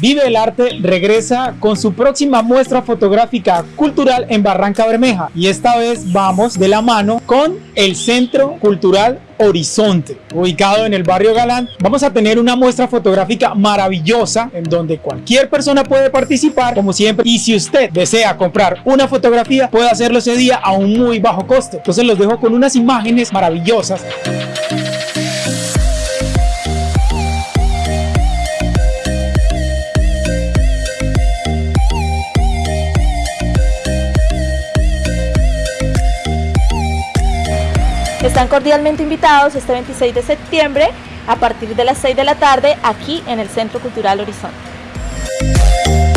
Vive el Arte regresa con su próxima muestra fotográfica cultural en Barranca Bermeja y esta vez vamos de la mano con el Centro Cultural Horizonte, ubicado en el barrio Galán. Vamos a tener una muestra fotográfica maravillosa en donde cualquier persona puede participar, como siempre. Y si usted desea comprar una fotografía, puede hacerlo ese día a un muy bajo costo. Entonces los dejo con unas imágenes maravillosas. Están cordialmente invitados este 26 de septiembre a partir de las 6 de la tarde aquí en el Centro Cultural Horizonte.